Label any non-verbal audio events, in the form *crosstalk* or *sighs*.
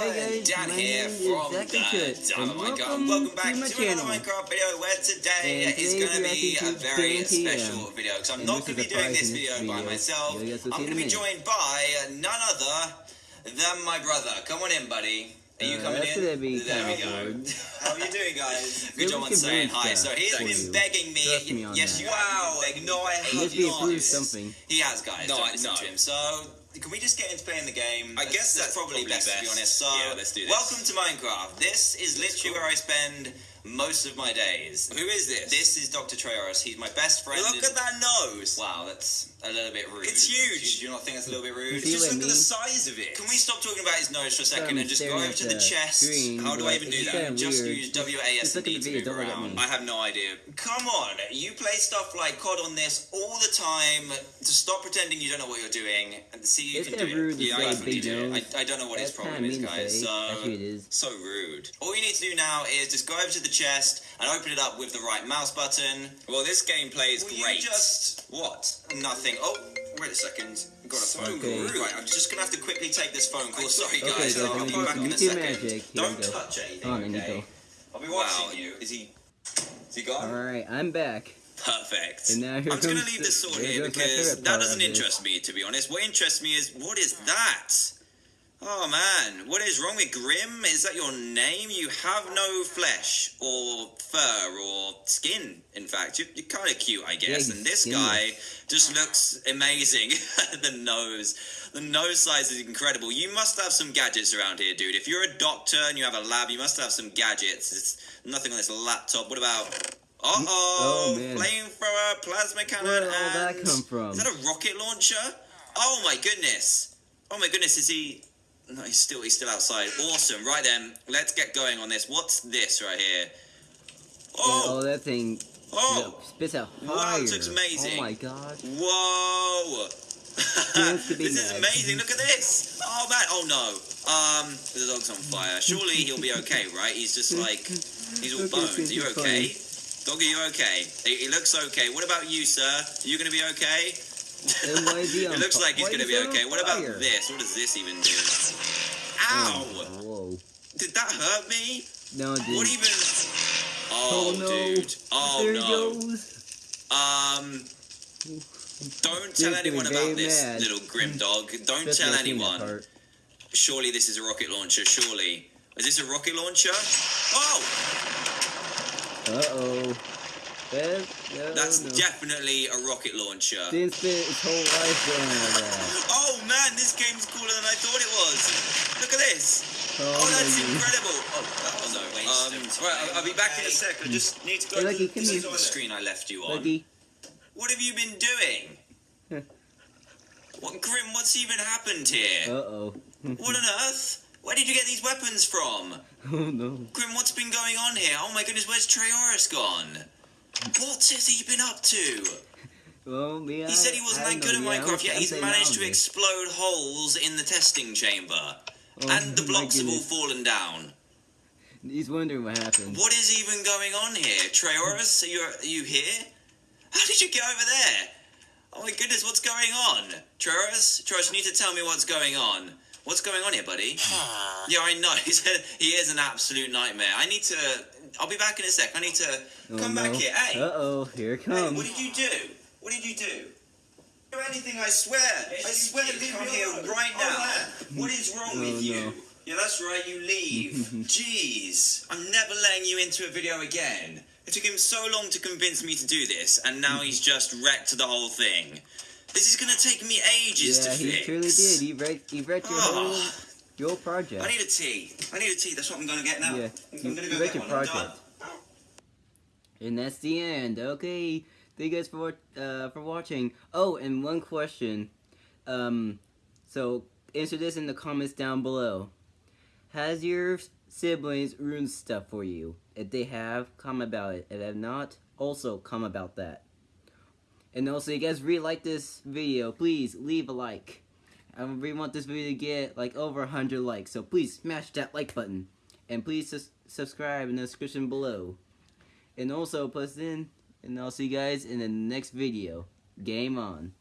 Hey guys, Dan my here name is from the Kut, Dynamite and welcome Welcome back to my to channel. another Minecraft video where today is going to be a very special video because I'm And not going to be doing this in video by myself. You'll get to I'm going to be joined by none other than my brother. Come on in, buddy. Are you Uh, coming that's in? gonna be there we kinda go. awkward. *laughs* How are you doing, guys? *laughs* Good job we on saying hi. So he's for been you. begging me. Me on yes, that. you have. Like, no, I have Must be not. approved something. He has, guys. No, Don't I- listen no. him. So, can we just get into playing the game? I guess that's probably, probably best, to be honest. So, Yeah, let's do this. welcome to Minecraft. This is literally where I spend most of my days. Who is this? This is Dr. Trayaurus. He's my best friend. Look in- at that nose. Wow, that's a little bit rude. It's huge. Do you, do not think that's a little bit rude? Just what I look at the size of it. Can we stop talking about his nose for a second I'm and just go over to the the chest? screen, How do I even do that? kinda Just weird. use WASD Just look at the to move don't look at around. I have no idea. Come on, you play stuff like COD on this all the time. To stop pretending you don't know what you're doing and see if you It's can kinda do rude it. to Yeah, I definitely do. nose. I, I don't know what his problem is, guys. So Actually, it is. So rude. all you need to do now is just go over to the chest and open it up with the right mouse button. Well, this gameplay is Will great. you just What? nothing? Oh, wait a second. Got a phone rude. call. Right, I'm just gonna have to quickly take this phone call. Sorry, Okay, guys. guys, I'll, be back in a second. magic. Don't touch anything. Oh, okay? I'll be watching Wow. you. Is he? Is he gone? Alright, I'm back. Perfect. And now I'm just gonna leave the- the sword here here goes my because that doesn't interest me, to be honest. What interests me is what is that? Oh man, what is wrong with Grim? Is that your name? You have no flesh or fur or skin. In fact, you're, you're kind of cute, I guess. Yeah, and this guy just looks amazing. *laughs* the nose, the nose size is incredible. You must have some gadgets around here, dude. If you're a doctor and you have a lab, you must have some gadgets. There's nothing on this laptop. What about? Uh oh, Oh, flamethrower, plasma cannon, Where did all that come from? Is that a rocket launcher? Oh my goodness! Oh my goodness, is he? No, he's still he's still outside. Awesome. Right then, let's get going on this. What's this right here? Oh, Oh, that thing oh, spits out fire. Wow, this looks amazing. Oh my god. whoa! *laughs* Seems to be this is amazing. Look at this. Oh man. Oh no. Um, the dog's on fire. Surely he'll be okay, *laughs* right? He's just like he's all *laughs* bones. Are you okay? Dog, are you okay? He looks okay. What about you, sir? Are you gonna be okay? And why is he on it looks like he's gonna be okay. What about this? What does this even do? Ow! Oh, whoa. Did that hurt me? No, it What didn't. even? Oh, Oh, no. dude. Oh there no. goes. Um. Don't tell anyone about this mad. little grim dog. Don't Just tell not seeing that anyone. Surely this is a rocket launcher. Surely. Is this a rocket launcher? Oh! Uh-oh. That, no, That's no. definitely a rocket launcher. Didn't spend his whole life doing all that. Oh man, this game's cooler than I thought it was. Look at this. Oh, Oh, that's my goodness. incredible. Oh, oh no. Um, right, I'll, I'll be back in a sec. I just need to go Hey, to Lucky, the, this here. is the screen I left you on. Lucky. What have you been doing? *laughs* what, Grim, what's even happened here? Uh-oh. *laughs* What on earth? Where did you get these weapons from? oh, no. Grim, what's been going on here? Oh my goodness, where's Trayaurus gone? What has he been up to? Well, yeah, He said he wasn't that good at know, yeah, Minecraft, yet he's managed to explode holes in the testing chamber. Oh, and the *laughs* blocks have all fallen down. He's wondering what happened. What is even going on here? Trayaurus, are you, are you here? How did you get over there? Oh my goodness, what's going on? Trayaurus? Trayaurus, you need to tell me what's going on. What's going on here, buddy? *sighs* yeah, I know. *laughs* He said he is an absolute nightmare. I need to... I'll be back in a sec. I need to Oh, come no. back here. Hey, Uh-oh, here it hey, comes. what did you do? What did you do? Do anything, I swear. I swear, leave me here right now. What is wrong Oh, with you? no. Yeah, that's right, you leave. *laughs* Jeez, I'm never letting you into a video again. It took him so long to convince me to do this, and now he's *laughs* just wrecked the whole thing. This is gonna take me ages yeah, to he fix. truly did. He wrecked, he wrecked your Oh. whole, your project. I need a tea. I need a tea. That's what I'm gonna get now. Yeah, I'm gonna you go get your one. Project. And that's the end. Okay, thank you guys for uh, for watching. Oh, and one question. Um, so answer this in the comments down below. Has your siblings ruined stuff for you? If they have, comment about it. If they have not, also comment about that. And also, you guys really like this video, please leave a like. I really want this video to get like over 100 likes, so please smash that like button. And please subscribe in the description below. And also, plus in, and I'll see you guys in the next video. Game on.